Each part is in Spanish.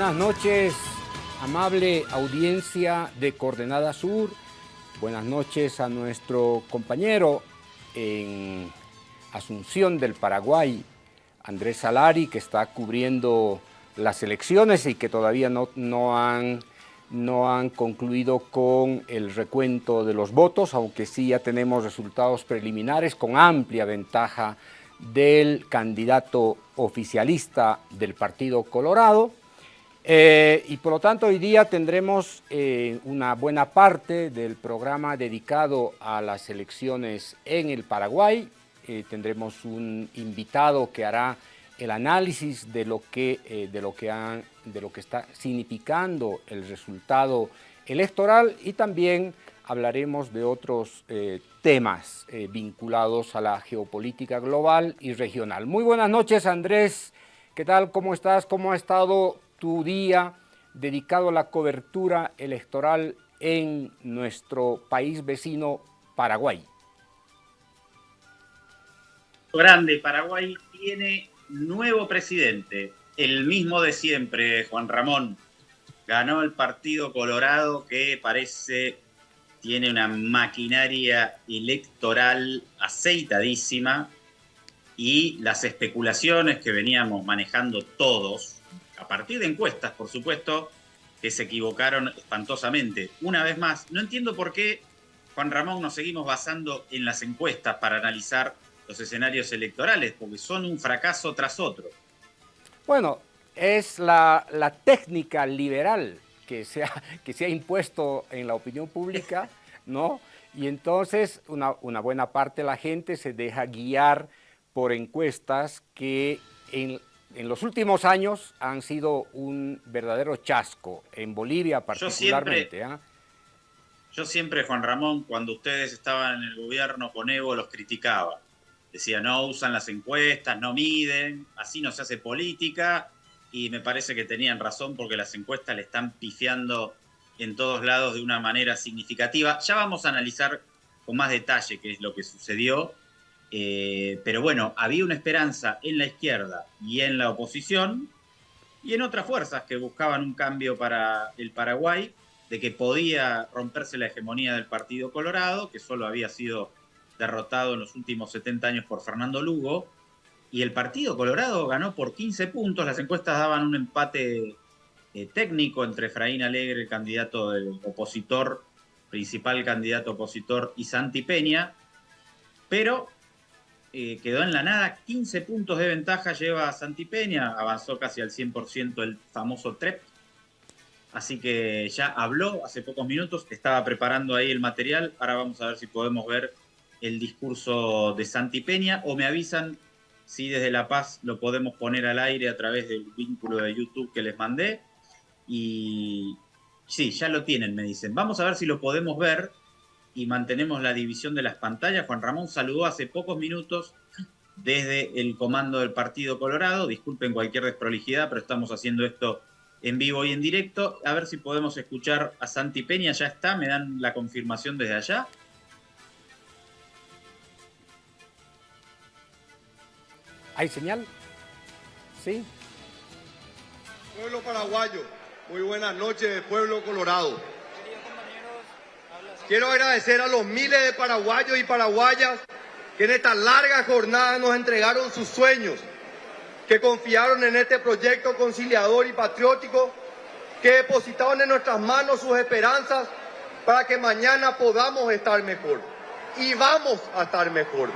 buenas noches, amable audiencia de Coordenada Sur. Buenas noches a nuestro compañero en Asunción del Paraguay, Andrés Salari, que está cubriendo las elecciones y que todavía no, no, han, concluido con el recuento de los votos, aunque sí ya tenemos resultados preliminares con amplia ventaja del candidato oficialista del Partido Colorado. Eh, y por lo tanto hoy día tendremos eh, una buena parte del programa dedicado a las elecciones en el Paraguay. Eh, tendremos un invitado que hará el análisis de lo que, de lo que, han, de lo que está significando el resultado electoral y también hablaremos de otros temas vinculados a la geopolítica global y regional. Muy buenas noches Andrés, ¿qué tal? ¿Cómo estás? ¿Cómo ha estado tu día dedicado a la cobertura electoral en nuestro país vecino Paraguay. Grande, Paraguay tiene nuevo presidente, el mismo de siempre, Juan Ramón. Ganó el Partido Colorado que parece tiene una maquinaria electoral aceitadísima y las especulaciones que veníamos manejando todos a partir de encuestas, por supuesto, que se equivocaron espantosamente. Una vez más, no entiendo por qué, Juan Ramón, nos seguimos basando en las encuestas para analizar los escenarios electorales, porque son un fracaso tras otro. Bueno, es la, técnica liberal que se, ha, que se ha impuesto en la opinión pública, ¿no? Y entonces una, una buena parte de la gente se deja guiar por encuestas que en, en los últimos años han sido un verdadero chasco, en Bolivia particularmente. ¿ah? Yo siempre, Juan Ramón, cuando ustedes estaban en el gobierno con Evo, los criticaba. Decía, no usan las encuestas, no miden, así no se hace política. Y me parece que tenían razón porque las encuestas le están pifiando en todos lados de una manera significativa. Ya vamos a analizar con más detalle qué es lo que sucedió eh, pero bueno, había una esperanza en la izquierda y en la oposición y en otras fuerzas que buscaban un cambio para el Paraguay, de que podía romperse la hegemonía del Partido Colorado, que solo había sido derrotado en los últimos 70 años por Fernando Lugo, y el Partido Colorado ganó por 15 puntos, las encuestas daban un empate eh, técnico entre Efraín Alegre, el candidato del opositor, principal candidato opositor, y Santi Peña, pero eh, quedó en la nada, 15 puntos de ventaja lleva Peña, avanzó casi al 100% el famoso TREP, así que ya habló hace pocos minutos, estaba preparando ahí el material, ahora vamos a ver si podemos ver el discurso de Santi Peña. O me avisan si desde La Paz lo podemos poner al aire a través del vínculo de YouTube que les mandé. Y sí, ya lo tienen, me dicen. Vamos a ver si lo podemos ver y mantenemos la división de las pantallas. Juan Ramón saludó hace pocos minutos desde el comando del Partido Colorado. Disculpen cualquier desprolijidad, pero estamos haciendo esto en vivo y en directo. A ver si podemos escuchar a Santi Peña. Ya está, me dan la confirmación desde allá. ¿Hay señal? ¿Sí? Pueblo paraguayo, muy buenas noches, pueblo colorado. Quiero agradecer a los miles de paraguayos y paraguayas que en esta larga jornada nos entregaron sus sueños, que confiaron en este proyecto conciliador y patriótico, que depositaron en nuestras manos sus esperanzas para que mañana podamos estar mejor. Y vamos a estar mejor.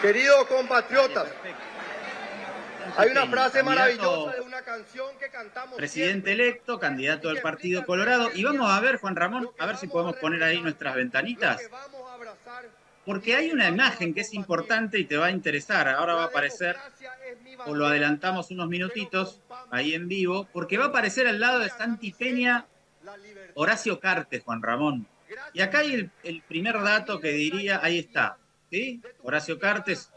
Queridos compatriotas, hay una frase maravillosa de una canción que cantamos. Presidente electo, candidato del Partido Colorado. Y vamos a ver, Juan Ramón, a ver si podemos poner ahí nuestras ventanitas. Porque hay una imagen que es importante y te va a interesar. Ahora va a aparecer, o lo adelantamos unos minutitos ahí en vivo, porque va a aparecer al lado de Santi Peña Horacio Cartes, Juan Ramón. Y acá hay el, el primer dato que diría, ahí está, ¿sí? Horacio Cartes,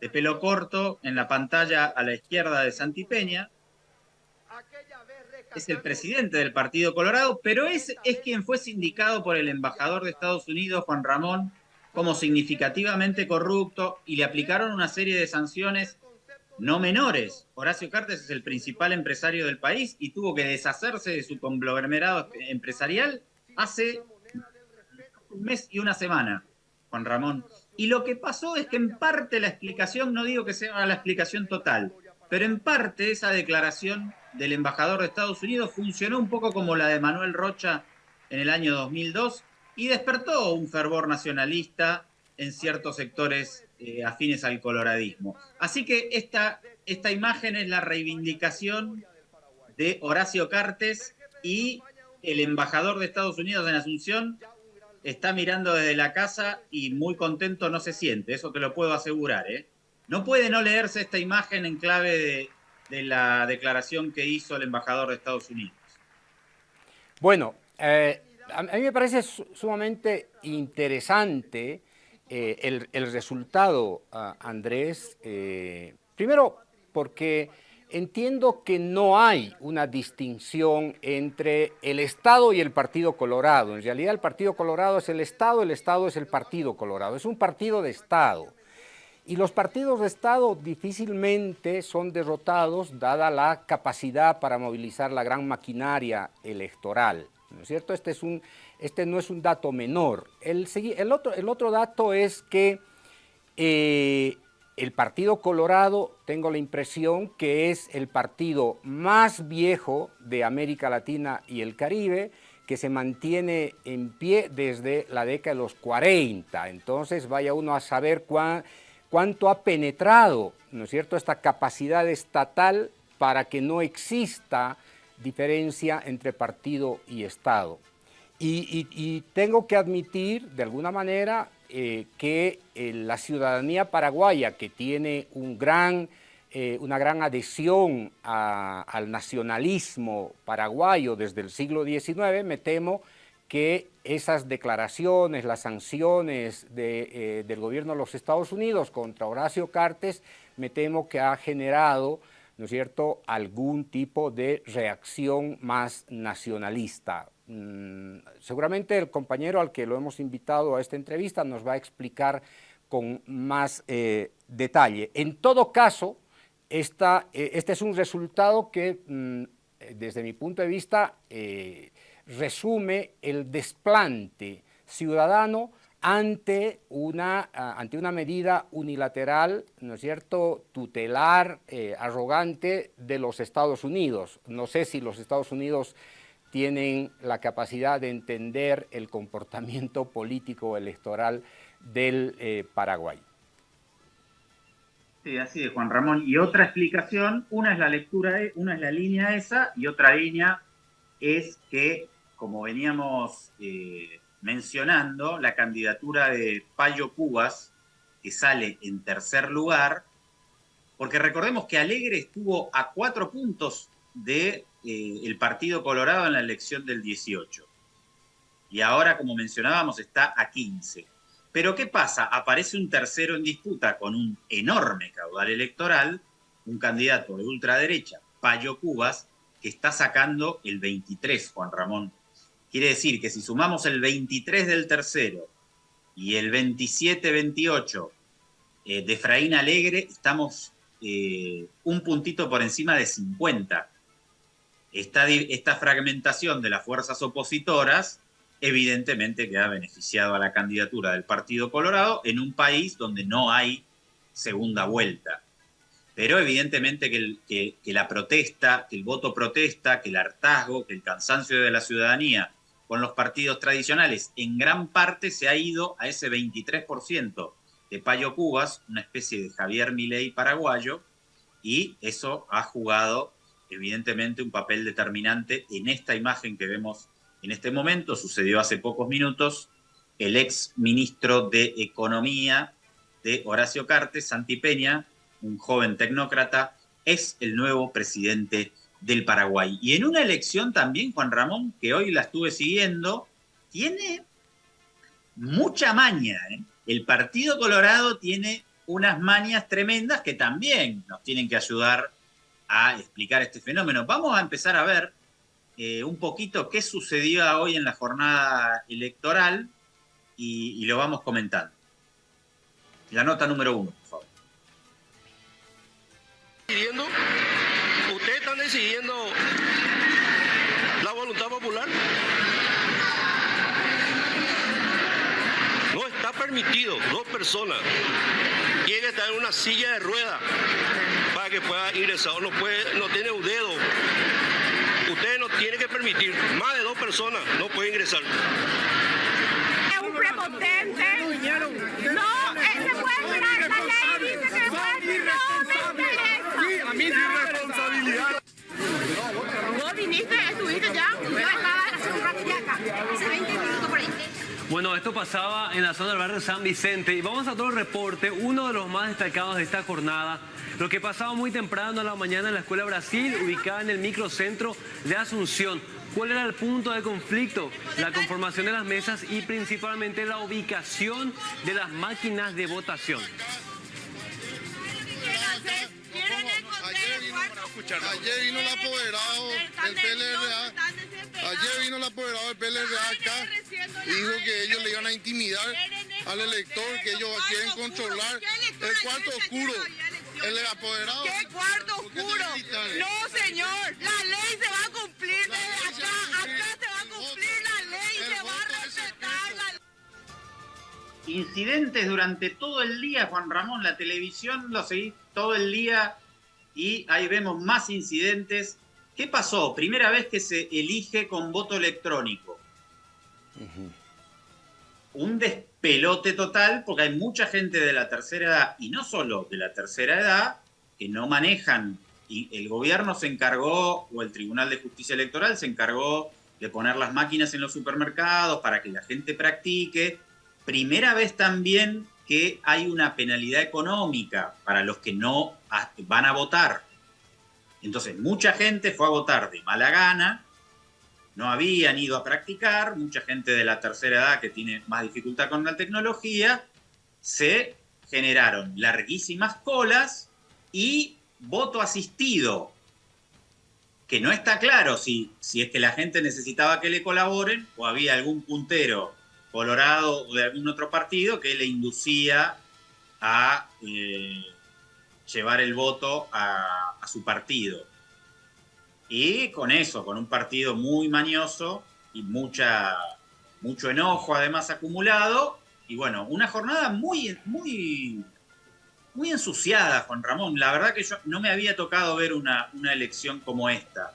de pelo corto en la pantalla a la izquierda de Santi Peña. Es el presidente del Partido Colorado, pero es, es quien fue sindicado por el embajador de Estados Unidos, Juan Ramón, como significativamente corrupto y le aplicaron una serie de sanciones no menores. Horacio Cartes es el principal empresario del país y tuvo que deshacerse de su conglomerado empresarial hace un mes y una semana, Juan Ramón. Y lo que pasó es que en parte la explicación, no digo que sea la explicación total, pero en parte esa declaración del embajador de Estados Unidos funcionó un poco como la de Manuel Rocha en el año 2002 y despertó un fervor nacionalista en ciertos sectores eh, afines al coloradismo. Así que esta, esta imagen es la reivindicación de Horacio Cartes y el embajador de Estados Unidos en Asunción está mirando desde la casa y muy contento no se siente, eso te lo puedo asegurar. ¿eh? No puede no leerse esta imagen en clave de, la declaración que hizo el embajador de Estados Unidos. Bueno, eh, a mí me parece sumamente interesante eh, el, resultado, Andrés, eh, primero porque entiendo que no hay una distinción entre el Estado y el Partido Colorado. En realidad el Partido Colorado es el Estado, el Estado es el Partido Colorado. Es un partido de Estado. Y los partidos de Estado difícilmente son derrotados dada la capacidad para movilizar la gran maquinaria electoral. ¿No es cierto? Este es un, este no es un dato menor. El, el, otro, el otro, dato es que eh, el Partido Colorado, tengo la impresión que es el partido más viejo de América Latina y el Caribe, que se mantiene en pie desde la década de los 40. Entonces vaya uno a saber cuánto ha penetrado, ¿no es cierto?, esta capacidad estatal para que no exista diferencia entre partido y Estado. Y, tengo que admitir, de alguna manera, eh, que eh, la ciudadanía paraguaya, que tiene eh, una gran adhesión al nacionalismo paraguayo desde el siglo XIX, me temo que esas declaraciones, las sanciones del gobierno de los Estados Unidos contra Horacio Cartes, me temo que ha generado ¿no cierto?, algún tipo de reacción más nacionalista. Mm, seguramente el compañero al que lo hemos invitado a esta entrevista nos va a explicar con más eh, detalle. En todo caso, esta, eh, este es un resultado que, mm, desde mi punto de vista, eh, resume el desplante ciudadano ante una, ante una medida unilateral, ¿no es cierto?, tutelar, arrogante de los Estados Unidos. No sé si los Estados Unidos tienen la capacidad de entender el comportamiento político electoral del eh, Paraguay. Sí, así es, Juan Ramón. Y otra explicación, una es la lectura, una es la línea esa, y otra línea es que, como veníamos eh, mencionando la candidatura de Payo Cubas, que sale en tercer lugar, porque recordemos que Alegre estuvo a cuatro puntos de, eh, Partido Colorado en la elección del 18. Y ahora, como mencionábamos, está a 15. Pero ¿qué pasa? Aparece un tercero en disputa con un enorme caudal electoral, un candidato de ultraderecha, Payo Cubas, que está sacando el 23, Juan Ramón. Quiere decir que si sumamos el 23 del tercero y el 27-28 eh, de Efraín Alegre, estamos eh, un puntito por encima de 50. Esta, esta fragmentación de las fuerzas opositoras evidentemente que ha beneficiado a la candidatura del Partido Colorado en un país donde no hay segunda vuelta. Pero evidentemente que, que, la protesta, que el voto protesta, que el hartazgo, que el cansancio de la ciudadanía con los partidos tradicionales, en gran parte se ha ido a ese 23% de Payo Cubas, una especie de Javier Milei paraguayo, y eso ha jugado evidentemente un papel determinante en esta imagen que vemos en este momento, sucedió hace pocos minutos, el ex ministro de Economía de Horacio Cartes, Santi Peña, un joven tecnócrata, es el nuevo presidente del Paraguay. Y en una elección también, Juan Ramón, que hoy la estuve siguiendo, tiene mucha maña. ¿eh? El Partido Colorado tiene unas mañas tremendas que también nos tienen que ayudar a explicar este fenómeno. Vamos a empezar a ver eh, un poquito qué sucedió hoy en la jornada electoral y, y lo vamos comentando. La nota número uno, por favor. ¿Ustedes están decidiendo la voluntad popular? No está permitido dos personas que estar en una silla de ruedas para que pueda ingresar. No, puede, no tiene un dedo. Ustedes no tienen que permitir. Más de dos personas no pueden ingresar. Es un prepotente. No, se puede esperar. La ley dice que puede. No me interesa. a mí es responsabilidad. Vos viniste, estuviste ya. Yo estaba hace un rato ya acá. Hace 20 minutos por ahí. Bueno, pasaba en la zona del barrio San Vicente y vamos a el reporte, uno de los más destacados de esta jornada, lo que pasaba muy temprano a la mañana en la Escuela Brasil, ubicada en el microcentro de Asunción. ¿Cuál era el punto de conflicto? La conformación de las mesas y principalmente la ubicación de las máquinas de votación. Ayer vino el apoderado del PLRA. Ayer vino el apoderado del PLRA acá dijo que ellos le iban a intimidar al elector, que ellos quieren controlar el cuarto oscuro. El apoderado. ¿Qué cuarto oscuro? No, señor. La ley se va a cumplir Incidentes durante todo el día, Juan Ramón. La televisión lo seguí todo el día y ahí vemos más incidentes. ¿Qué pasó? Primera vez que se elige con voto electrónico. Un despelote total porque hay mucha gente de la tercera edad, y no solo de la tercera edad, que no manejan. Y el gobierno se encargó, o el Tribunal de Justicia Electoral se encargó de poner las máquinas en los supermercados para que la gente practique. Primera vez también que hay una penalidad económica para los que no van a votar. Entonces, mucha gente fue a votar de mala gana, no habían ido a practicar, mucha gente de la tercera edad que tiene más dificultad con la tecnología, se generaron larguísimas colas y voto asistido, que no está claro si, si es que la gente necesitaba que le colaboren o había algún puntero colorado o de algún otro partido que le inducía a eh, llevar el voto a, su partido. Y con eso, con un partido muy mañoso y mucha, mucho enojo además acumulado, y bueno, una jornada muy, muy, muy ensuciada, Juan Ramón. La verdad que yo no me había tocado ver una, una elección como esta.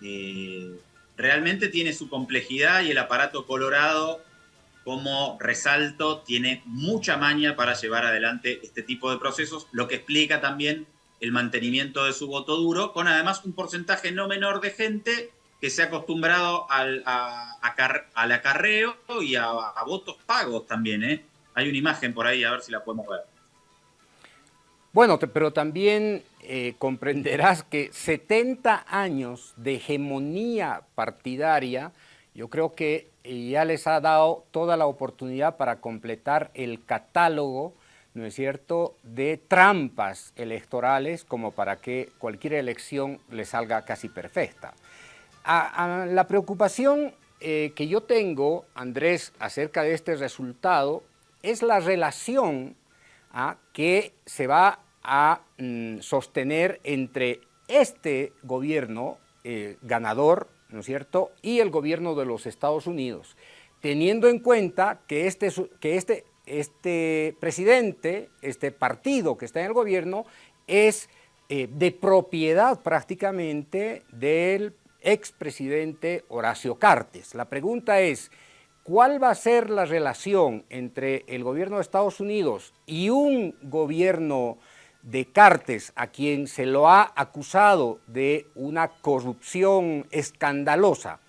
Eh, realmente tiene su complejidad y el aparato colorado como resalto, tiene mucha maña para llevar adelante este tipo de procesos, lo que explica también el mantenimiento de su voto duro, con además un porcentaje no menor de gente que se ha acostumbrado al, a, acarreo y a, a, votos pagos también. ¿eh? Hay una imagen por ahí, a ver si la podemos ver. Bueno, pero también eh, comprenderás que 70 años de hegemonía partidaria, yo creo que ya les ha dado toda la oportunidad para completar el catálogo, ¿no es cierto?, de trampas electorales como para que cualquier elección le salga casi perfecta. La preocupación eh, que yo tengo, Andrés, acerca de este resultado, es la relación ¿ah? que se va a mm, sostener entre este gobierno eh, ganador ¿no es cierto?, y el gobierno de los Estados Unidos, teniendo en cuenta que este, que este, este presidente, este partido que está en el gobierno, es eh, de propiedad prácticamente del expresidente Horacio Cartes. La pregunta es, ¿cuál va a ser la relación entre el gobierno de Estados Unidos y un gobierno de Cartes, a quien se lo ha acusado de una corrupción escandalosa.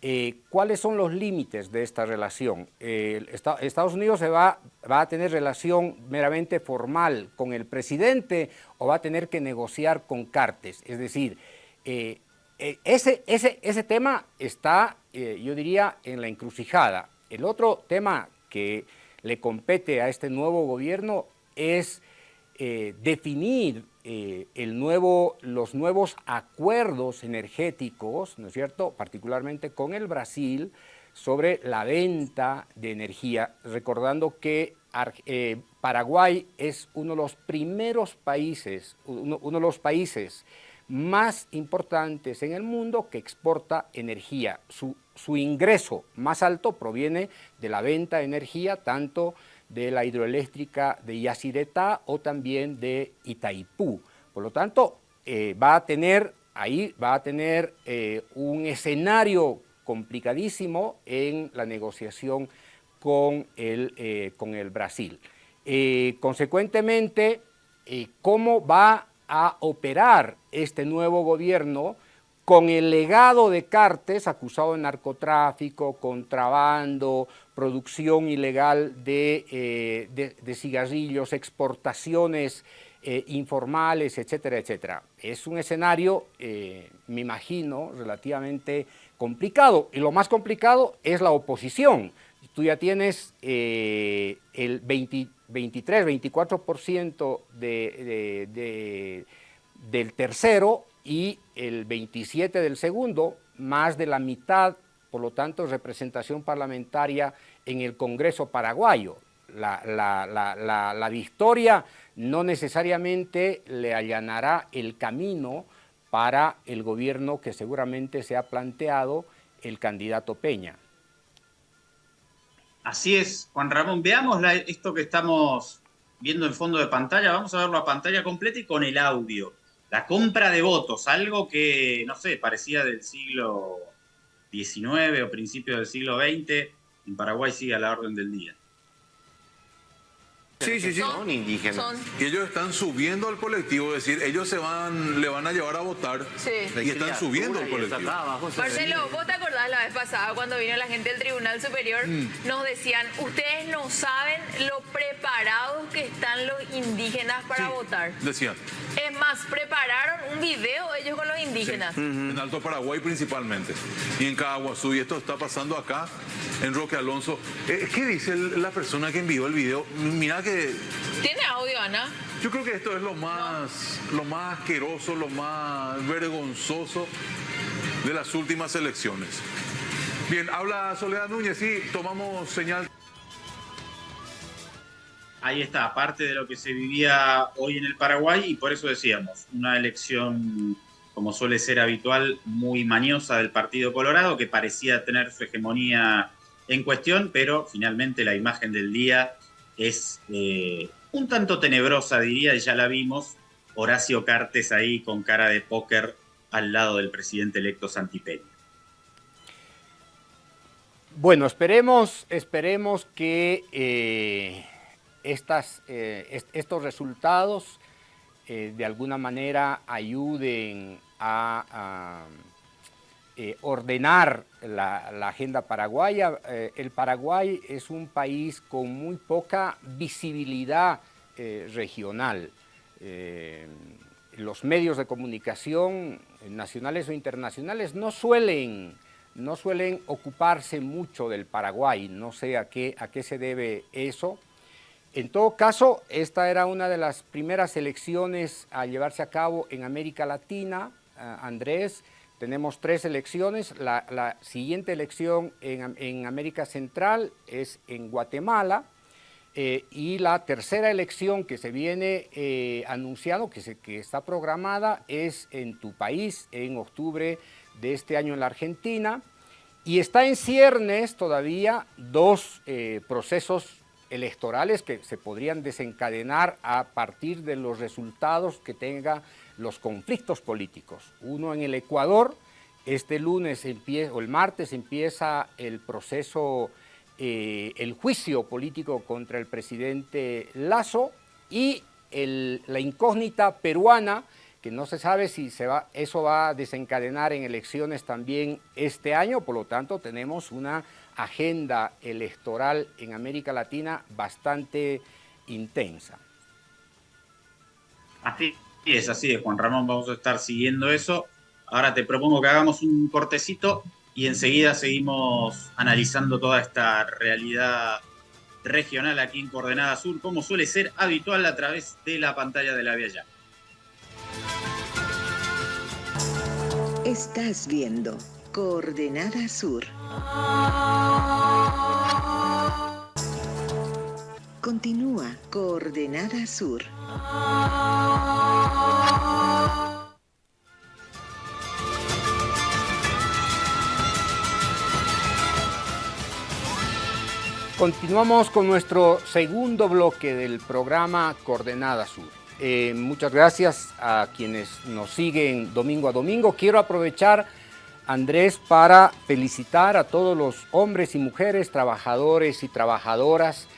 Eh, ¿Cuáles son los límites de esta relación? Eh, ¿Estados Unidos se va, va, a tener relación meramente formal con el presidente o va a tener que negociar con Cartes? Es decir, eh, ese, ese, ese tema está, yo diría, en la encrucijada. El otro tema que le compete a este nuevo gobierno es eh, definir eh, los nuevos acuerdos energéticos, ¿no es cierto?, particularmente con el Brasil, sobre la venta de energía, recordando que eh, Paraguay es uno de los primeros países, uno, de los países más importantes en el mundo que exporta energía. Su, su, ingreso más alto proviene de la venta de energía, tanto de la hidroeléctrica de Yacyretá o también de Itaipú. Por lo tanto, eh, va a tener, ahí va a tener eh, un escenario complicadísimo en la negociación con el, eh, con el Brasil. consecuentemente, ¿cómo va a operar este nuevo gobierno con el legado de Cartes, acusado de narcotráfico, contrabando, producción ilegal de, de cigarrillos, exportaciones eh, informales, etcétera, etcétera. Es un escenario, eh, me imagino, relativamente complicado. Y lo más complicado es la oposición. Tú ya tienes eh, el 23, 24% de, del tercero y el 27 del segundo, más de la mitad, por lo tanto, representación parlamentaria en el Congreso paraguayo. La, la, la victoria no necesariamente le allanará el camino para el gobierno que seguramente se ha planteado el candidato Peña. Así es, Juan Ramón. Veamos esto que estamos viendo en fondo de pantalla. Vamos a verlo a pantalla completa y con el audio. La compra de votos, algo que, no sé, parecía del siglo XIX o principio del siglo XX. En Paraguay sigue a la orden del día. Sí, sí, sí. Son indígenas. Y ellos están subiendo al colectivo, es decir, ellos se van, le van a llevar a votar sí. y están subiendo al colectivo. Marcelo, vos te acordás la vez pasada cuando vino la gente del Tribunal Superior, mm. nos decían, ustedes no saben lo preparados que están los indígenas para votar. Decían. Es más, prepararon un video ellos con los indígenas. En Alto Paraguay principalmente. Y en Caguazú, y esto está pasando acá, en Roque Alonso. Eh, ¿Qué dice la persona que envió el video? Mira que ¿Tiene audio, Ana? Yo creo que esto es lo más, lo más asqueroso, lo más vergonzoso de las últimas elecciones. Bien, habla Soledad Núñez, sí, tomamos señal. Ahí está, aparte de lo que se vivía hoy en el Paraguay, y por eso decíamos, una elección, como suele ser habitual, muy mañosa del Partido Colorado, que parecía tener su hegemonía en cuestión, pero finalmente la imagen del día es eh, un tanto tenebrosa, diría, y ya la vimos, Horacio Cartes ahí con cara de póker al lado del presidente electo Santipeña. Bueno, esperemos, esperemos que eh, eh, estos resultados de alguna manera ayuden a eh, ordenar la, agenda paraguaya. Eh, el Paraguay es un país con muy poca visibilidad eh, regional. los medios de comunicación, nacionales o internacionales, no suelen, no suelen ocuparse mucho del Paraguay. No sé a qué, a qué se debe eso. En todo caso, esta era una de las primeras elecciones a llevarse a cabo en América Latina, Andrés, tenemos tres elecciones. La, siguiente elección en, América Central es en Guatemala. Eh, y la tercera elección que se viene eh, anunciado, que, se, que está programada, es en tu país, en octubre de este año en la Argentina. Y está en ciernes todavía dos eh, procesos electorales que se podrían desencadenar a partir de los resultados que tenga los conflictos políticos. Uno en el Ecuador, este lunes empieza, o el martes empieza el proceso, eh, el juicio político contra el presidente Lazo y la incógnita peruana, que no se sabe si eso va a desencadenar en elecciones también este año, por lo tanto tenemos una agenda electoral en América Latina bastante intensa. Así es, así es, Juan Ramón, vamos a estar siguiendo eso. Ahora te propongo que hagamos un cortecito y enseguida seguimos analizando toda esta realidad regional aquí en Coordenada Sur, como suele ser habitual a través de la pantalla de la Vía Ya. Estás viendo Coordenada Sur. Continúa Coordenada Sur. Continuamos con nuestro segundo bloque del programa Coordenada Sur. Eh, muchas gracias a quienes nos siguen domingo a domingo. Quiero aprovechar, Andrés, para felicitar a todos los hombres y mujeres, trabajadores y trabajadoras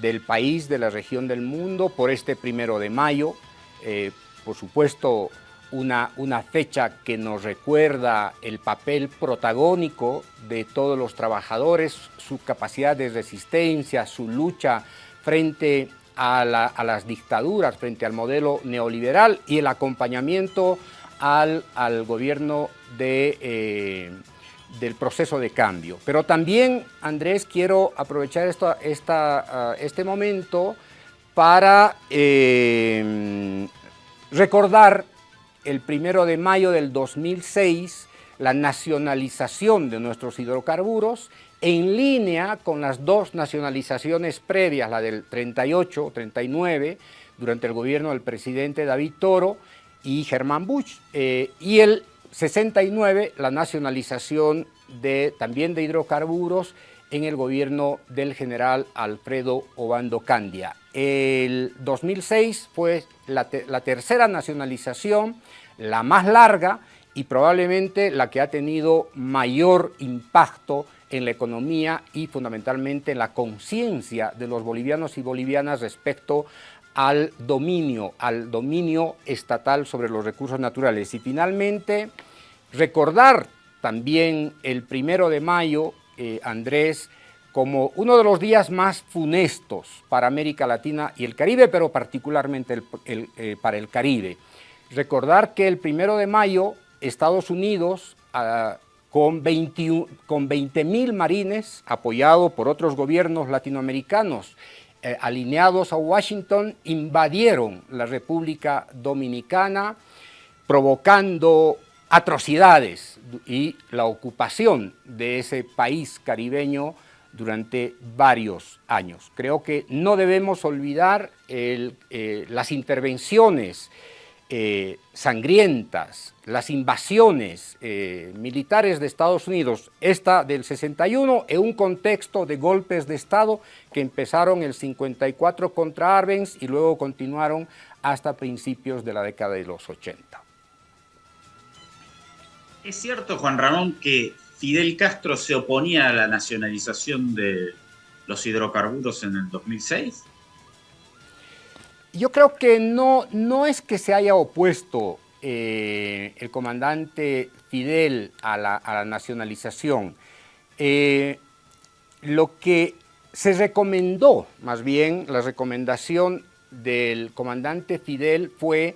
del país, de la región del mundo, por este primero de mayo. Eh, por supuesto, una, una fecha que nos recuerda el papel protagónico de todos los trabajadores, su capacidad de resistencia, su lucha frente a, las dictaduras, frente al modelo neoliberal y el acompañamiento al, al gobierno eh, del proceso de cambio. Pero también, Andrés, quiero aprovechar esta, ah, este momento para eh, recordar el primero de mayo del 2006 la nacionalización de nuestros hidrocarburos en línea con las dos nacionalizaciones previas, la del 38, 39, durante el gobierno del presidente David Toro y Germán Bush, eh, y el 69, la nacionalización de, también de hidrocarburos en el gobierno del general Alfredo Obando Candia. El 2006 fue la, tercera nacionalización, la más larga y probablemente la que ha tenido mayor impacto en la economía y fundamentalmente en la conciencia de los bolivianos y bolivianas respecto al dominio, al dominio estatal sobre los recursos naturales. Y finalmente, recordar también el primero de mayo, eh, Andrés, como uno de los días más funestos para América Latina y el Caribe, pero particularmente eh, para el Caribe. Recordar que el primero de mayo Estados Unidos, ah, con 20 mil marines, apoyado por otros gobiernos latinoamericanos, eh, alineados a Washington, invadieron la República Dominicana, provocando atrocidades y la ocupación de ese país caribeño durante varios años. Creo que no debemos olvidar eh, las intervenciones eh, sangrientas, las invasiones eh, militares de Estados Unidos, esta del 61, en un contexto de golpes de Estado que empezaron el 54 contra Arbenz y luego continuaron hasta principios de la década de los 80. Es cierto, Juan Ramón, que Fidel Castro se oponía a la nacionalización de los hidrocarburos en el 2006? Yo creo que no, no es que se haya opuesto eh, el comandante Fidel a la, nacionalización. Eh, lo que se recomendó, más bien la recomendación del comandante Fidel fue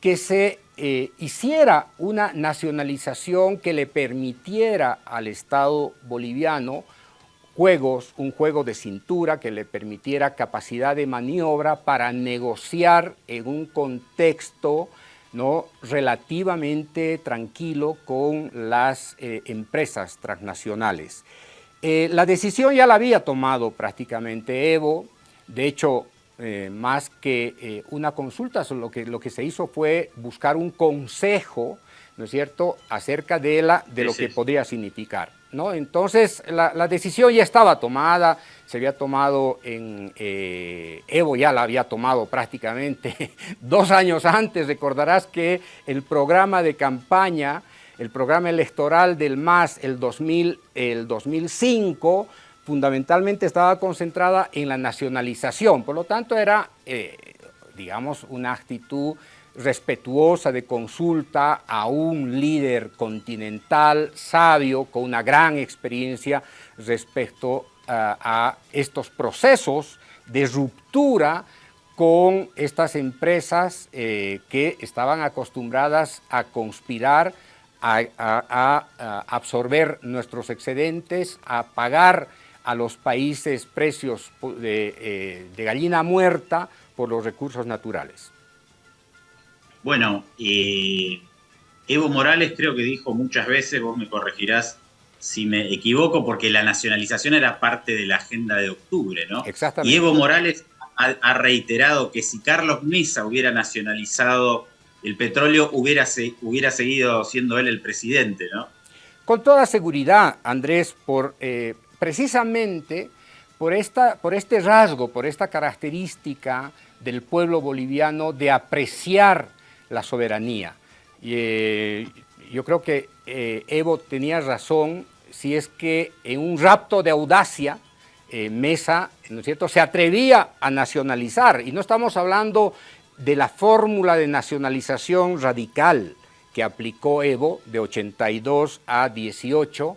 que se eh, hiciera una nacionalización que le permitiera al Estado boliviano juegos, un juego de cintura que le permitiera capacidad de maniobra para negociar en un contexto ¿no? relativamente tranquilo con las eh, empresas transnacionales. Eh, la decisión ya la había tomado prácticamente Evo, de hecho eh, más que una consulta, lo que, lo que se hizo fue buscar un consejo, ¿no es cierto?, acerca de, la, de lo que podría significar. ¿No? Entonces, la, decisión ya estaba tomada, se había tomado en... Eh, Evo ya la había tomado prácticamente dos años antes, recordarás que el programa de campaña, el programa electoral del MAS, el, 2000, el 2005, fundamentalmente estaba concentrada en la nacionalización, por lo tanto era, eh, digamos, una actitud respetuosa de consulta a un líder continental sabio con una gran experiencia respecto eh, a estos procesos de ruptura con estas empresas eh, que estaban acostumbradas a conspirar, a absorber nuestros excedentes, a pagar a los países precios eh, de, gallina muerta por los recursos naturales. Bueno, Evo Morales creo que dijo muchas veces, vos me corregirás si me equivoco, porque la nacionalización era parte de la agenda de octubre, ¿no? Exactamente. Y Evo Morales ha, reiterado que si Carlos Mesa hubiera nacionalizado el petróleo, hubiera, hubiera seguido siendo él el presidente, ¿no? Con toda seguridad, Andrés, por eh, precisamente por, esta, por este rasgo, por esta característica del pueblo boliviano de apreciar la soberanía. Y, eh, yo creo que eh, Evo tenía razón si es que en un rapto de audacia eh, Mesa, ¿no es cierto?, se atrevía a nacionalizar. Y no estamos hablando de la fórmula de nacionalización radical que aplicó Evo de 82 a 18,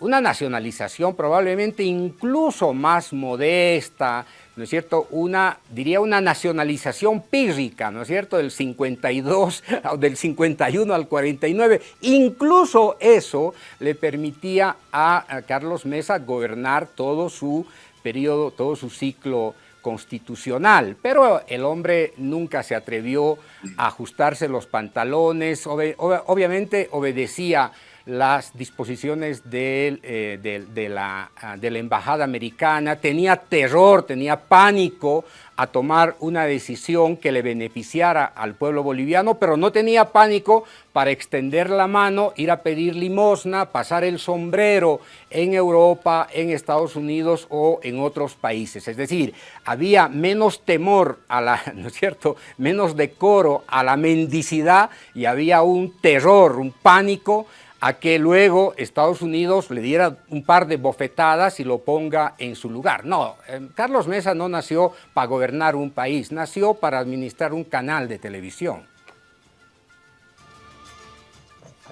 una nacionalización probablemente incluso más modesta, ¿no es cierto? Una, diría una nacionalización pírrica, ¿no es cierto? Del 52, del 51 al 49. Incluso eso le permitía a, Carlos Mesa gobernar todo su periodo, todo su ciclo constitucional, pero el hombre nunca se atrevió a ajustarse los pantalones, obviamente obedecía las disposiciones eh, de, la, ah, la, embajada americana, tenía terror, tenía pánico a tomar una decisión que le beneficiara al pueblo boliviano, pero no tenía pánico para extender la mano, ir a pedir limosna, pasar el sombrero en Europa, en Estados Unidos o en otros países. Es decir, había menos temor a la, ¿no es cierto?, menos decoro a la mendicidad y había un terror, un pánico a que luego Estados Unidos le diera un par de bofetadas y lo ponga en su lugar. No, eh, Carlos Mesa no nació para gobernar un país, nació para administrar un canal de televisión.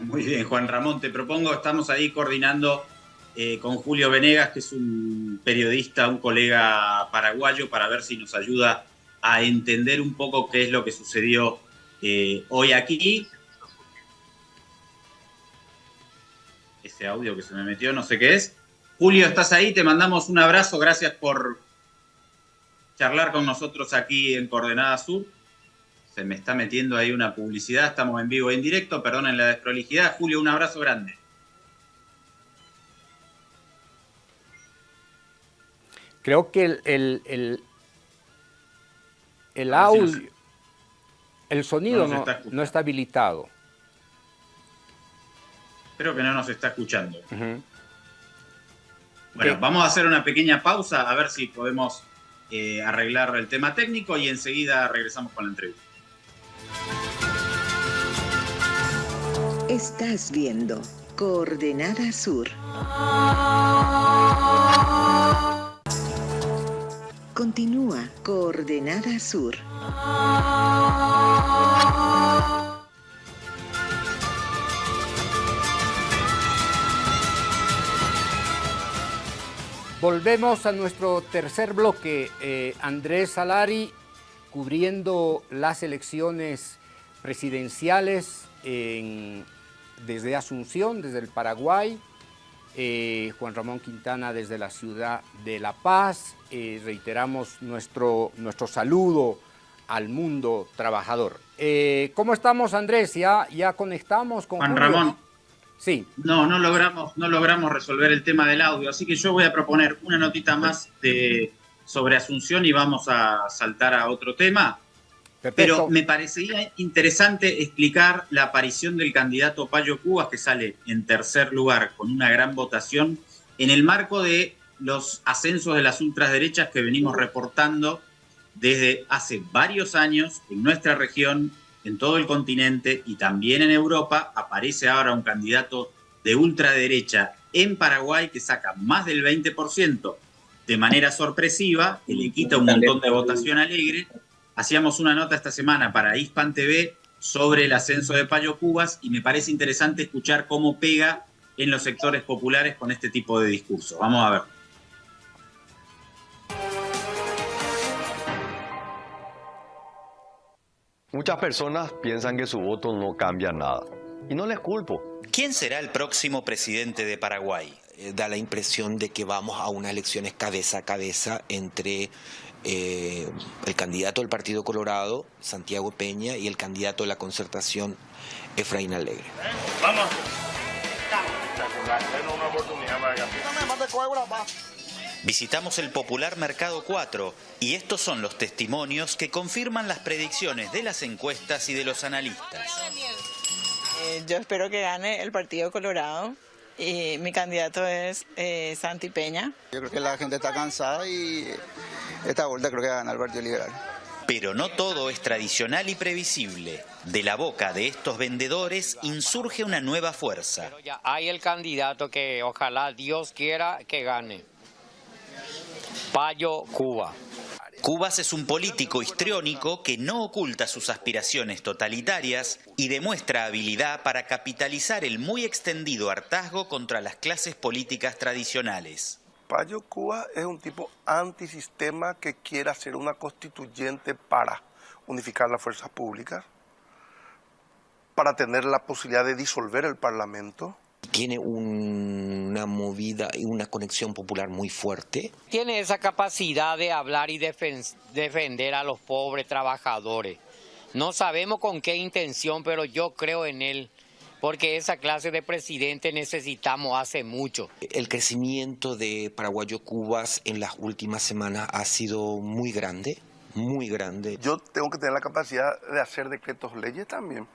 Muy bien, Juan Ramón, te propongo, estamos ahí coordinando eh, con Julio Venegas, que es un periodista, un colega paraguayo, para ver si nos ayuda a entender un poco qué es lo que sucedió eh, hoy aquí. Ese audio que se me metió, no sé qué es. Julio, ¿estás ahí? Te mandamos un abrazo, gracias por charlar con nosotros aquí en Coordenada Sur. Se me está metiendo ahí una publicidad, estamos en vivo e en directo, perdonen la desprolijidad. Julio, un abrazo grande. Creo que el, el, el, audio, el sonido no está habilitado. Creo que no nos está escuchando. Bueno, vamos a hacer una pequeña pausa a ver si podemos eh, arreglar el tema técnico y enseguida regresamos con la entrevista. Estás viendo Coordenada Sur. Continúa Coordenada Sur. Volvemos a nuestro tercer bloque. Eh, Andrés Salari cubriendo las elecciones presidenciales desde Asunción, desde el Paraguay. Eh, Juan Ramón Quintana desde la ciudad de La Paz. Eh, reiteramos nuestro, nuestro saludo al mundo trabajador. ¿Cómo estamos, Andrés? ¿Ya, ya conectamos con Juan Ramón. Sí. No, no logramos, no logramos resolver el tema del audio, así que yo voy a proponer una notita más de, sobre Asunción y vamos a saltar a otro tema. Pero me parecería interesante explicar la aparición del candidato Payo Cubas, que sale en tercer lugar con una gran votación, en el marco de los ascensos de las ultraderechas que venimos reportando desde hace varios años en nuestra región en todo el continente y también en Europa, aparece ahora un candidato de ultraderecha en Paraguay que saca más del 20% de manera sorpresiva, que le quita un montón de votación alegre. Hacíamos una nota esta semana para Hispan TV sobre el ascenso de Payo Cubas y me parece interesante escuchar cómo pega en los sectores populares con este tipo de discurso. Vamos a ver. Muchas personas piensan que su voto no cambia nada. Y no les culpo. ¿Quién será el próximo presidente de Paraguay? Eh, da la impresión de que vamos a unas elecciones cabeza a cabeza entre eh, el candidato del Partido Colorado, Santiago Peña, y el candidato de la concertación, Efraín Alegre. Vamos. Visitamos el popular Mercado 4 y estos son los testimonios que confirman las predicciones de las encuestas y de los analistas. Eh, yo espero que gane el Partido Colorado y mi candidato es eh, Santi Peña. Yo creo que la gente está cansada y esta vuelta creo que gana el Partido Liberal. Pero no todo es tradicional y previsible. De la boca de estos vendedores insurge una nueva fuerza. Ya hay el candidato que ojalá Dios quiera que gane. Payo Cuba. Cubas es un político histriónico que no oculta sus aspiraciones totalitarias y demuestra habilidad para capitalizar el muy extendido hartazgo contra las clases políticas tradicionales. Payo Cuba es un tipo antisistema que quiere hacer una constituyente para unificar las fuerzas públicas, para tener la posibilidad de disolver el Parlamento, tiene una movida y una conexión popular muy fuerte. Tiene esa capacidad de hablar y defender a los pobres trabajadores. No sabemos con qué intención, pero yo creo en él, porque esa clase de presidente necesitamos hace mucho. El crecimiento de Paraguayo Cubas en las últimas semanas ha sido muy grande, muy grande. Yo tengo que tener la capacidad de hacer decretos leyes también,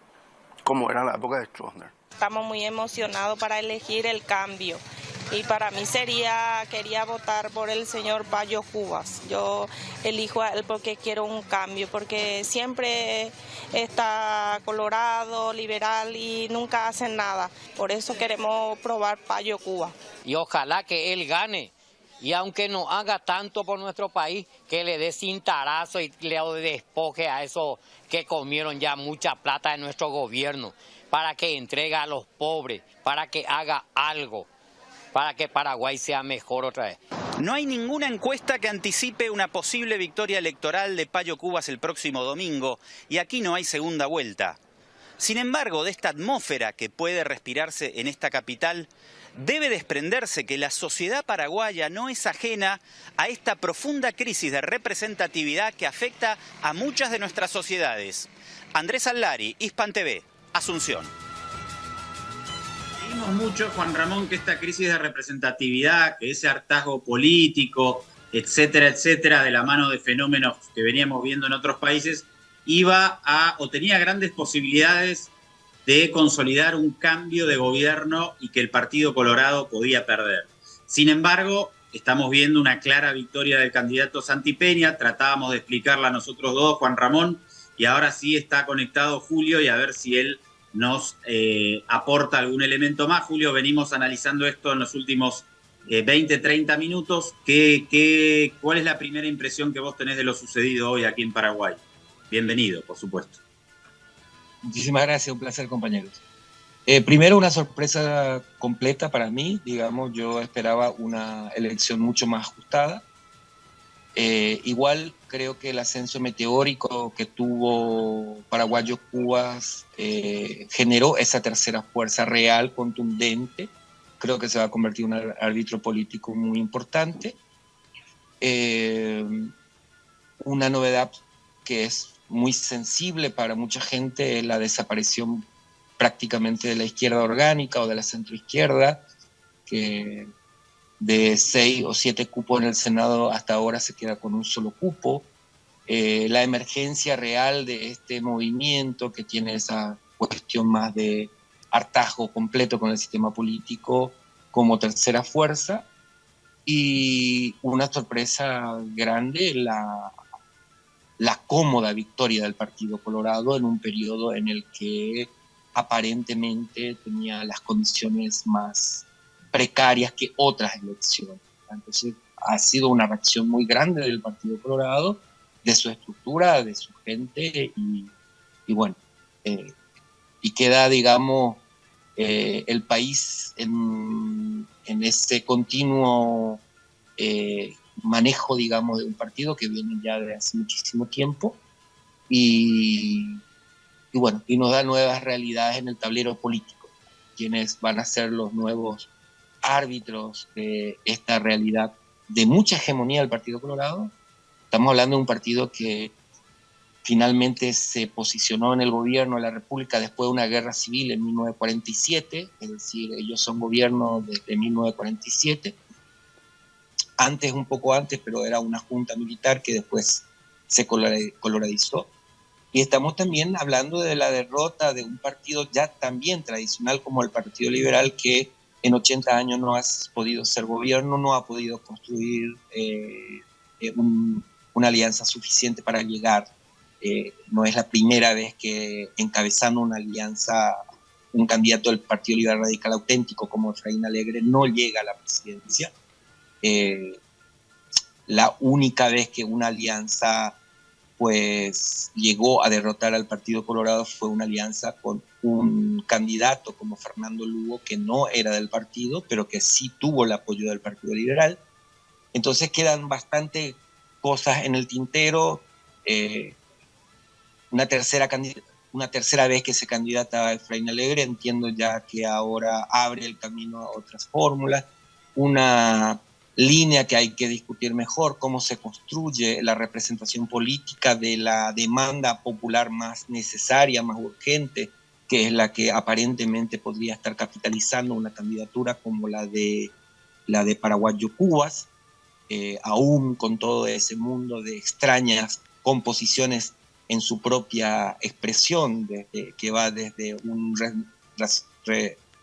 como era en la época de Stroessner. Estamos muy emocionados para elegir el cambio. Y para mí sería, quería votar por el señor Payo Cubas. Yo elijo a él porque quiero un cambio, porque siempre está colorado, liberal y nunca hacen nada. Por eso queremos probar Payo Cuba. Y ojalá que él gane. Y aunque no haga tanto por nuestro país, que le dé cintarazo y le despoje a esos que comieron ya mucha plata de nuestro gobierno para que entregue a los pobres, para que haga algo, para que Paraguay sea mejor otra vez. No hay ninguna encuesta que anticipe una posible victoria electoral de Payo Cubas el próximo domingo y aquí no hay segunda vuelta. Sin embargo, de esta atmósfera que puede respirarse en esta capital, debe desprenderse que la sociedad paraguaya no es ajena a esta profunda crisis de representatividad que afecta a muchas de nuestras sociedades. Andrés Allari, Hispan TV. Asunción. Vimos mucho, Juan Ramón, que esta crisis de representatividad, que ese hartazgo político, etcétera, etcétera, de la mano de fenómenos que veníamos viendo en otros países, iba a o tenía grandes posibilidades de consolidar un cambio de gobierno y que el Partido Colorado podía perder. Sin embargo, estamos viendo una clara victoria del candidato Santi Peña, tratábamos de explicarla nosotros dos, Juan Ramón, y ahora sí está conectado Julio y a ver si él nos eh, aporta algún elemento más. Julio, venimos analizando esto en los últimos 20, eh, 30 minutos. ¿Qué, cuál es la primera impresión que vos tenés de lo sucedido hoy aquí en Paraguay? Bienvenido, por supuesto. Muchísimas gracias, un placer, compañeros. Eh, primero, una sorpresa completa para mí. Digamos, yo esperaba una elección mucho más ajustada. Igual creo que el ascenso meteórico que tuvo Paraguayo Cubas eh, generó esa tercera fuerza real, contundente. Creo que se va a convertir en un árbitro político muy importante. Eh, una novedad que es muy sensible para mucha gente es la desaparición prácticamente de la izquierda orgánica o de la centroizquierda, que de seis o siete cupos en el Senado hasta ahora se queda con un solo cupo. Eh, la emergencia real de este movimiento que tiene esa cuestión más de hartazgo completo con el sistema político como tercera fuerza y una sorpresa grande la, la cómoda victoria del Partido Colorado en un periodo en el que aparentemente tenía las condiciones más precarias que otras elecciones. Entonces ha sido una reacción muy grande del Partido Colorado, de su estructura, de su gente y, bueno, eh, y queda, digamos, eh, el país en, en ese continuo eh, manejo, digamos, de un partido que viene ya de hace muchísimo tiempo y, y bueno, y nos da nuevas realidades en el tablero político, quienes van a ser los nuevos árbitros de esta realidad de mucha hegemonía del Partido Colorado. Estamos hablando de un partido que finalmente se posicionó en el gobierno de la República después de una guerra civil en 1947, es decir, ellos son gobierno desde 1947, antes, un poco antes, pero era una junta militar que después se coloradizó. Y estamos también hablando de la derrota de un partido ya también tradicional como el Partido Liberal que en 80 años no ha podido ser gobierno, no ha podido construir eh, eh, una alianza suficiente para llegar. Eh, no es la primera vez que encabezando una alianza un candidato del Partido Liberal Radical auténtico como Efraín Alegre no llega a la presidencia. la única vez que una alianza pues llegó a derrotar al Partido Colorado fue una alianza con un candidato como Fernando Lugo, que no era del partido, pero que sí tuvo el apoyo del Partido Liberal. Entonces quedan bastante cosas en el tintero. Eh, una, tercera una tercera vez que se candidata a Efraín Alegre, entiendo ya que ahora abre el camino a otras fórmulas. Una línea que hay que discutir mejor, cómo se construye la representación política de la demanda popular más necesaria, más urgente, que es la que aparentemente podría estar capitalizando una candidatura como la de, la de Paraguayo Cubas, eh, aún con todo ese mundo de extrañas composiciones en su propia expresión, que va desde un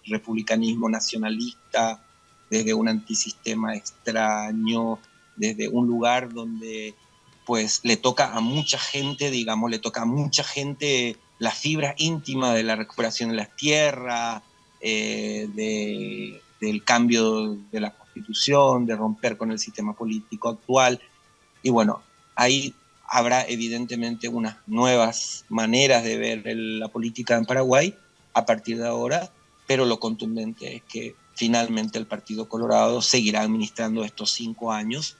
republicanismo nacionalista, desde un antisistema extraño, desde un lugar donde pues le toca a mucha gente, digamos, le toca a mucha gente la fibra íntima de la recuperación de las tierras, eh, del cambio de la constitución, de romper con el sistema político actual. Y bueno, ahí habrá evidentemente unas nuevas maneras de ver la política en Paraguay a partir de ahora, pero lo contundente es que finalmente el Partido Colorado seguirá administrando estos cinco años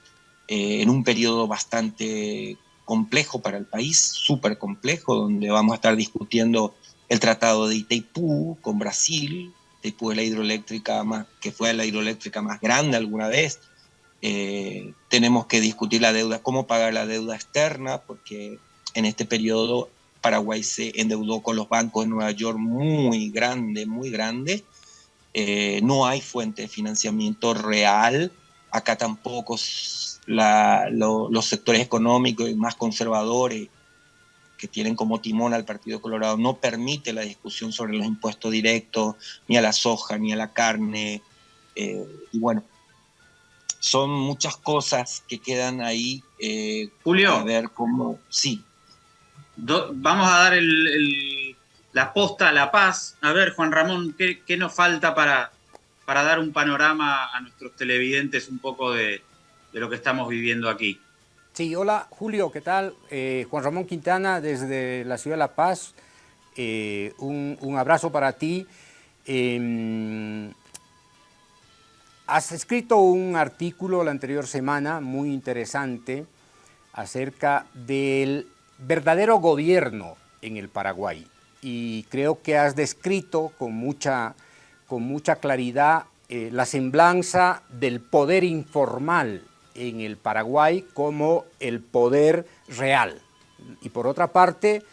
eh, en un periodo bastante complejo para el país, súper complejo, donde vamos a estar discutiendo el tratado de Itaipú con Brasil. Itaipú es la hidroeléctrica más, que fue la hidroeléctrica más grande alguna vez. Eh, tenemos que discutir la deuda, cómo pagar la deuda externa, porque en este periodo Paraguay se endeudó con los bancos de Nueva York muy grande, muy grande, eh, no hay fuente de financiamiento real, acá tampoco los sectores económicos y más conservadores que tienen como timón al Partido Colorado no permite la discusión sobre los impuestos directos, ni a la soja, ni a la carne. Eh, y bueno, son muchas cosas que quedan ahí. Eh, Julio. A ver cómo. Sí. vamos a dar el la posta a la paz. A ver, Juan Ramón, ¿qué, nos falta para, para dar un panorama a nuestros televidentes un poco de, lo que estamos viviendo aquí? Sí, hola Julio, ¿qué tal? Eh, Juan Ramón Quintana desde la ciudad de La Paz. Eh, un, abrazo para ti. Em, has escrito un artículo la anterior semana muy interesante acerca del verdadero gobierno en el Paraguay y creo que has descrito con mucha, con mucha claridad eh, la semblanza del poder informal en el Paraguay como el poder real. Y por otra parte,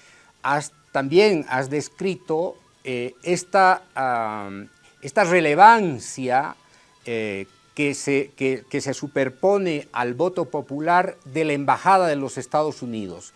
has, también has descrito eh, esta, esta, relevancia eh, que, se, que, se superpone al voto popular de la Embajada de los Estados Unidos.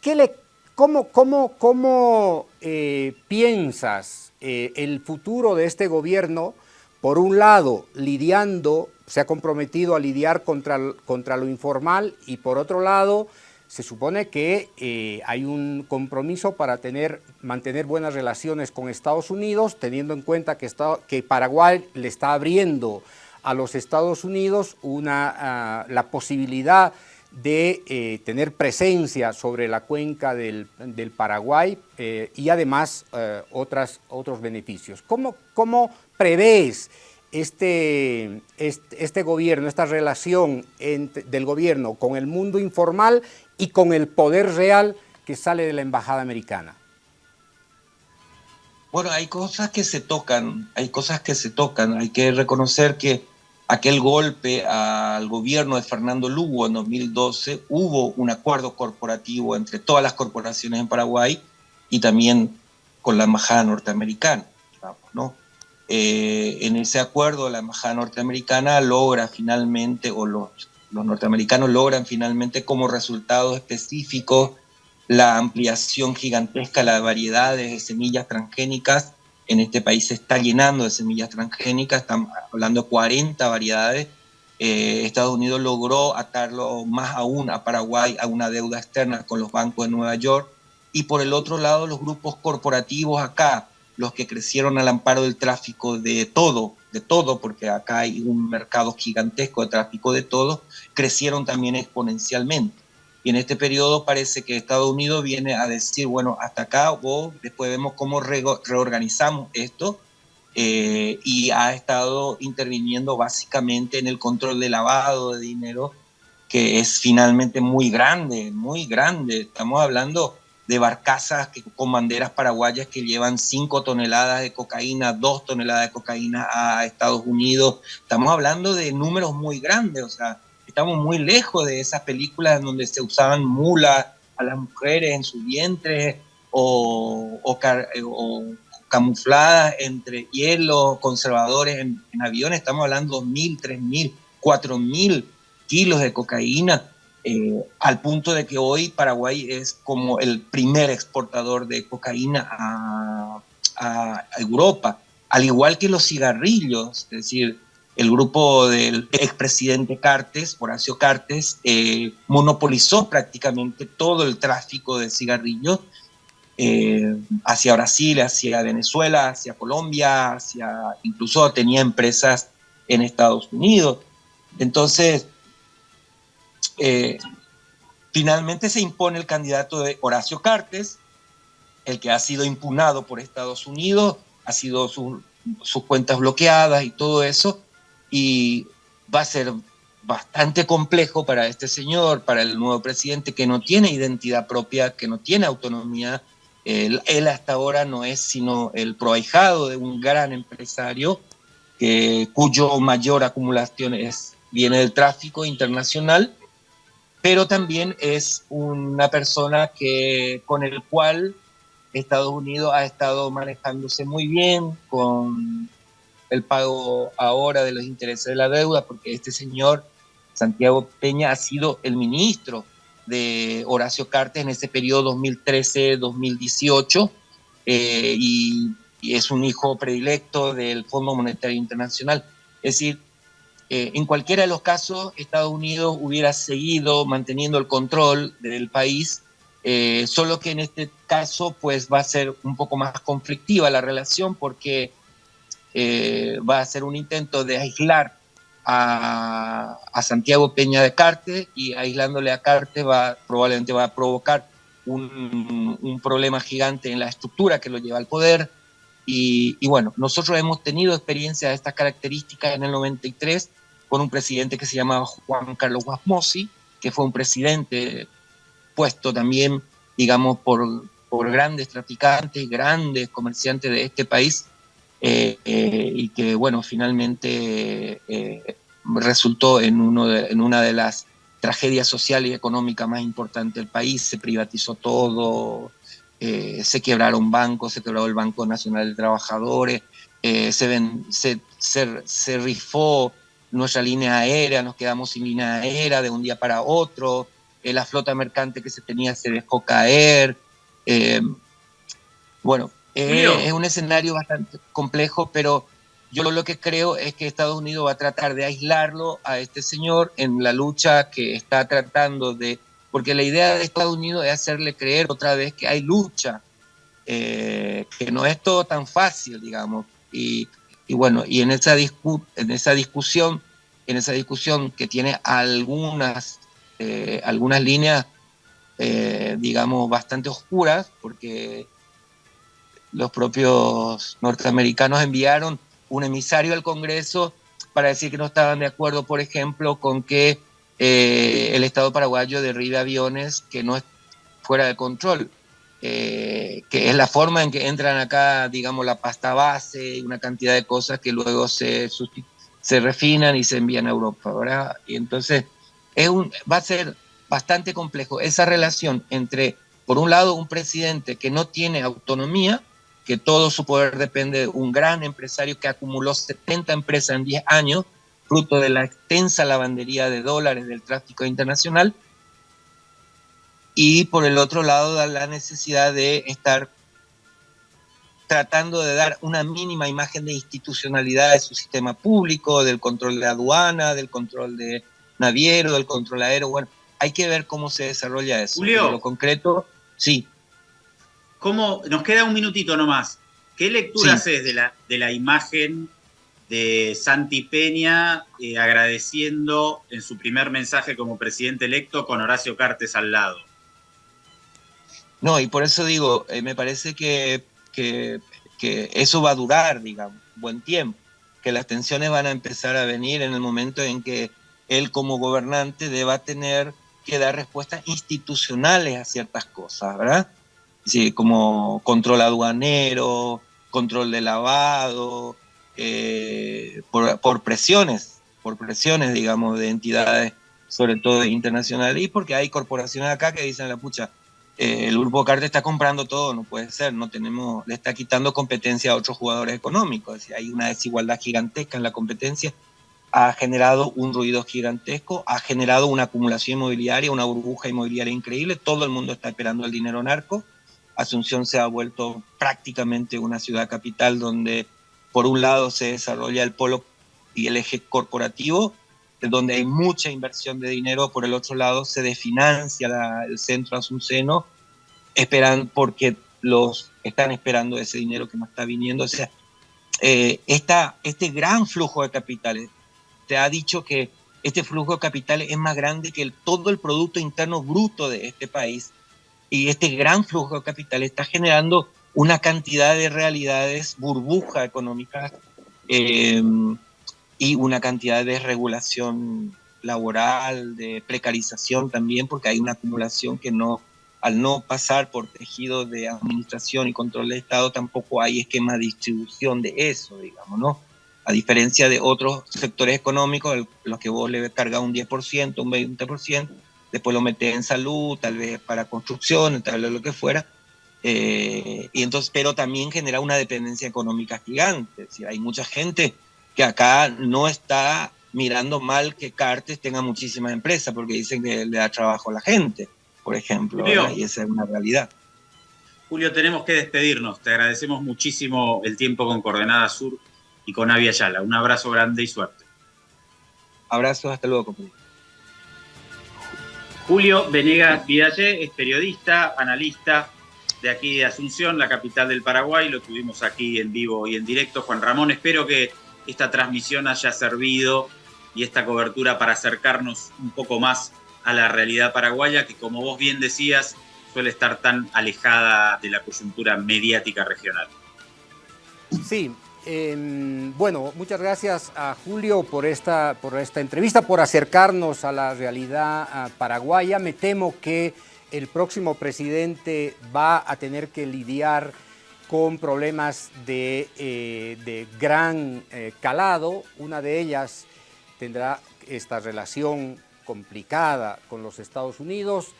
¿Qué le ¿Cómo, cómo, cómo eh, piensas el futuro de este gobierno, por un lado, lidiando, se ha comprometido a lidiar contra, contra lo informal y por otro lado, se supone que eh, hay un compromiso para tener, mantener buenas relaciones con Estados Unidos, teniendo en cuenta que, que Paraguay le está abriendo a los Estados Unidos una, ah, la posibilidad de eh, tener presencia sobre la cuenca del, Paraguay eh, y además otras, otros beneficios. ¿Cómo, cómo prevés este, este, gobierno, esta relación del gobierno con el mundo informal y con el poder real que sale de la embajada americana? Bueno, hay cosas que se tocan, hay cosas que se tocan, hay que reconocer que aquel golpe al gobierno de Fernando Lugo en 2012, hubo un acuerdo corporativo entre todas las corporaciones en Paraguay y también con la embajada norteamericana. ¿no? Eh, en ese acuerdo la embajada norteamericana logra finalmente, o los, los norteamericanos logran finalmente como resultado específico la ampliación gigantesca, la variedad de semillas transgénicas. En este país se está llenando de semillas transgénicas, estamos hablando de 40 variedades. Eh, Estados Unidos logró atarlo más aún a Paraguay a una deuda externa con los bancos de Nueva York. Y por el otro lado, los grupos corporativos acá, los que crecieron al amparo del tráfico de todo, de todo, porque acá hay un mercado gigantesco de tráfico de todo, crecieron también exponencialmente. Y en este periodo parece que Estados Unidos viene a decir, bueno, hasta acá, o después vemos cómo reorganizamos esto, eh, y ha estado interviniendo básicamente en el control de lavado de dinero, que es finalmente muy grande, muy grande. Estamos hablando de barcazas que, con banderas paraguayas que llevan 5 toneladas de cocaína, 2 toneladas de cocaína a Estados Unidos. Estamos hablando de números muy grandes, o sea, estamos muy lejos de esas películas en donde se usaban mulas a las mujeres en su vientre o, o, camufladas entre hielo, conservadores en, en aviones. Estamos hablando de 2.000, 3.000, 4.000 kilos de cocaína eh, al punto de que hoy Paraguay es como el primer exportador de cocaína a, Europa, al igual que los cigarrillos, es decir, el grupo del expresidente Cartes, Horacio Cartes, eh, monopolizó prácticamente todo el tráfico de cigarrillos eh, hacia Brasil, hacia Venezuela, hacia Colombia, hacia incluso tenía empresas en Estados Unidos. Entonces, eh, finalmente se impone el candidato de Horacio Cartes, el que ha sido impugnado por Estados Unidos, ha sido sus cuentas bloqueadas y todo eso, y va a ser bastante complejo para este señor, para el nuevo presidente que no tiene identidad propia, que no tiene autonomía. Él, hasta ahora no es sino el proahijado de un gran empresario que, cuyo mayor acumulación es, viene del tráfico internacional pero también es una persona que, con el cual Estados Unidos ha estado manejándose muy bien con el pago ahora de los intereses de la deuda, porque este señor, Santiago Peña, ha sido el ministro de Horacio Cartes en ese periodo 2013-2018 eh, y, y, es un hijo predilecto del Fondo Monetario Internacional. Es decir, eh, en cualquiera de los casos, Estados Unidos hubiera seguido manteniendo el control del país, eh, solo que en este caso pues va a ser un poco más conflictiva la relación porque eh, va a ser un intento de aislar a, Santiago Peña de Carte y aislándole a Carte va, probablemente va a provocar un, un problema gigante en la estructura que lo lleva al poder, y, bueno, nosotros hemos tenido experiencia de estas características en el 93 con un presidente que se llamaba Juan Carlos Guasmosi, que fue un presidente puesto también, digamos, por, por grandes traficantes, grandes comerciantes de este país, eh, eh, y que, bueno, finalmente eh, resultó en, uno en una de las tragedias sociales y económicas más importantes del país, se privatizó todo, eh, se quebraron bancos, se quebró el Banco Nacional de Trabajadores, eh, se, se, rifó nuestra línea aérea, nos quedamos sin línea aérea de un día para otro, eh, la flota mercante que se tenía se dejó caer. bueno, es un escenario bastante complejo, pero yo lo que creo es que Estados Unidos va a tratar de aislarlo a este señor en la lucha que está tratando de porque la idea de Estados Unidos es hacerle creer otra vez que hay lucha, eh, que no es todo tan fácil, digamos. Y, bueno, y en esa, en esa discusión, en esa discusión que tiene algunas, eh, algunas líneas, eh, digamos, bastante oscuras, porque los propios norteamericanos enviaron un emisario al Congreso para decir que no estaban de acuerdo, por ejemplo, con que eh, el Estado paraguayo derribe aviones que no es fuera de control, eh, que es la forma en que entran acá, digamos, la pasta base y una cantidad de cosas que luego se, se refinan y se envían a Europa, ¿verdad? Y entonces es va a ser bastante complejo esa relación entre, por un lado, un presidente que no tiene autonomía que todo su poder depende de un gran empresario que acumuló 70 empresas en 10 años, fruto de la extensa lavandería de dólares del tráfico internacional, y por el otro lado la necesidad de estar tratando de dar una mínima imagen de institucionalidad de su sistema público, del control de aduana, del control de naviero, del control aéreo. Bueno, hay que ver cómo se desarrolla eso. Julio. Lo concreto, sí. ¿Cómo, nos queda un minutito nomás. ¿Qué lectura Sí. haces de la, de la imagen de Santi Peña eh, agradeciendo en su primer mensaje como presidente electo con Horacio Cartes al lado? No, y por eso digo, eh, me parece que, que- eso va a durar, digamos, buen tiempo, que las tensiones van a empezar a venir en el momento en que él como gobernante deba tener que dar respuestas institucionales a ciertas cosas, ¿verdad? Sí, como control aduanero, control de lavado, eh, por, presiones, por presiones, digamos, de entidades, sobre todo internacionales, y porque hay corporaciones acá que dicen la pucha, eh, el grupo Carte está comprando todo, no puede ser, no tenemos, le está quitando competencia a otros jugadores económicos, es hay una desigualdad gigantesca en la competencia, ha generado un ruido gigantesco, ha generado una acumulación inmobiliaria, una burbuja inmobiliaria increíble, todo el mundo está esperando el dinero narco, Asunción se ha vuelto prácticamente una ciudad capital donde por un lado se desarrolla el polo y el eje corporativo, donde hay mucha inversión de dinero, por el otro lado se desfinancia el centro asunceno, esperan porque los están esperando ese dinero que no está viniendo. O sea, eh, esta, este gran flujo de capitales, te ha dicho que este flujo de capitales es más grande que el, todo el Producto Interno Bruto de este país. Y este gran flujo de capitales está generando una cantidad de realidades, burbujas económicas, eh, y una cantidad de regulación laboral, de precarización también, porque hay una acumulación que no, al no pasar por tejidos de administración y control del Estado, tampoco hay esquema de distribución de eso, digamos, ¿no? A diferencia de otros sectores económicos, el- los que vos le cargas un 10%, un 20%, después lo metes en salud, tal vez para construcción, tal vez lo que fuera, eh, y entonces, pero también genera una dependencia económica gigante. Es decir, hay mucha gente que acá no está mirando mal que Cartes tenga muchísimas empresas porque dicen que le da trabajo a la gente, por ejemplo, y esa es una realidad. Julio, tenemos que despedirnos. Te agradecemos muchísimo el tiempo con Coordenada Sur y con Avia Yala. Un abrazo grande y suerte. Abrazos, hasta luego, compañero. Julio Venegas Vidallé es periodista, analista de aquí de Asunción, la capital del Paraguay. Lo tuvimos aquí en vivo y en directo. Juan Ramón, espero que esta transmisión haya servido y esta cobertura para acercarnos un poco más a la realidad paraguaya, que como vos bien decías, suele estar tan alejada de la coyuntura mediática regional. Sí, eh, bueno, muchas gracias a Julio por esta, por esta entrevista, por acercarnos a la realidad ah, paraguaya. Me temo que el próximo presidente va a tener que lidiar con problemas de, eh, gran eh, calado. Una de ellas tendrá esta relación complicada con los Estados Unidos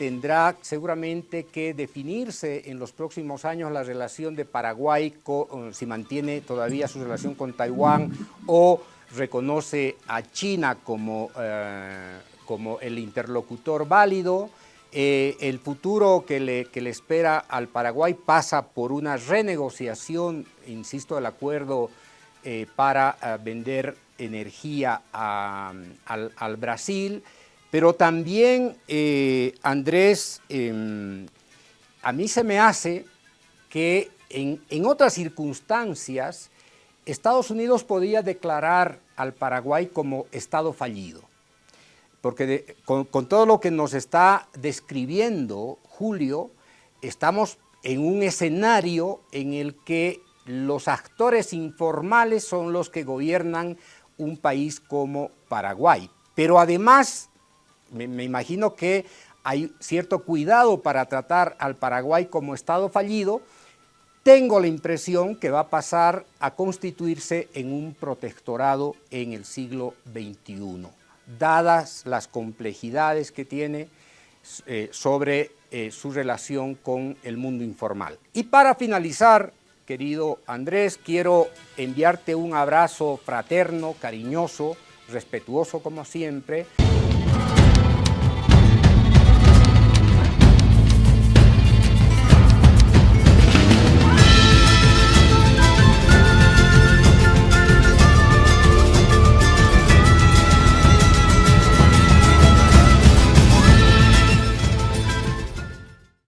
tendrá seguramente que definirse en los próximos años la relación de Paraguay, con, si mantiene todavía su relación con Taiwán o reconoce a China como, eh, como el interlocutor válido. Eh, el futuro que le, espera al Paraguay pasa por una renegociación, insisto, del acuerdo eh, para eh, vender energía al, Brasil. Pero también, Andrés, eh, a mí se me hace que en, en otras circunstancias Estados Unidos podía declarar al Paraguay como Estado fallido. Porque con todo lo que nos está describiendo Julio, estamos en un escenario en el que los actores informales son los que gobiernan un país como Paraguay. Pero además me, me imagino que hay cierto cuidado para tratar al Paraguay como Estado fallido, tengo la impresión que va a pasar a constituirse en un protectorado en el siglo XXI, dadas las complejidades que tiene eh, sobre eh, su relación con el mundo informal. Y para finalizar, querido Andrés. Quiero enviarte un abrazo fraterno, cariñoso, respetuoso como siempre.